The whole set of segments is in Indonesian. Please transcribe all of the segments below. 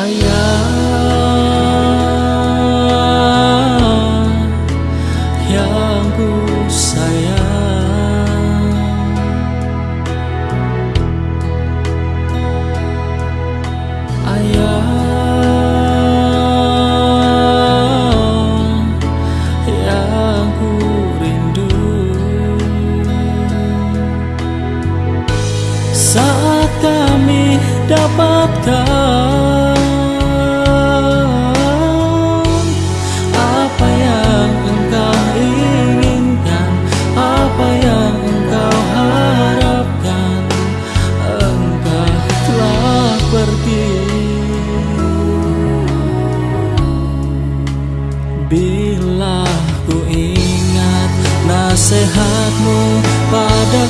Ayah yang ku sayang. Ayah yang ku rindu. Saat kami dapatkan nasihatmu pada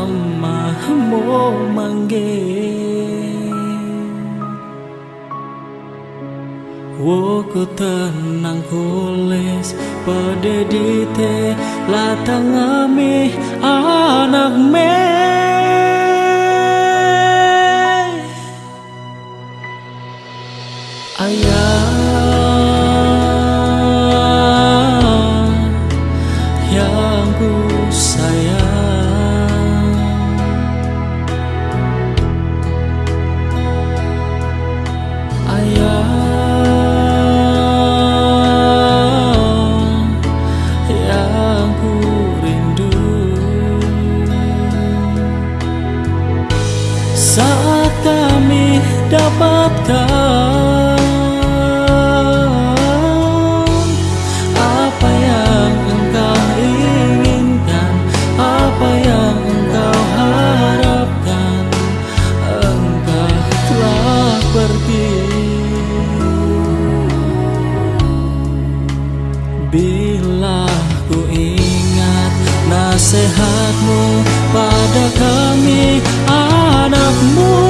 அம்மா மோ Mange Woku tenang kulis pada dite latang ami anak me dapatkan Apa yang engkau inginkan? Apa yang engkau harapkan? Engkau telah pergi. Bila ku ingat nasihatmu pada kami anakmu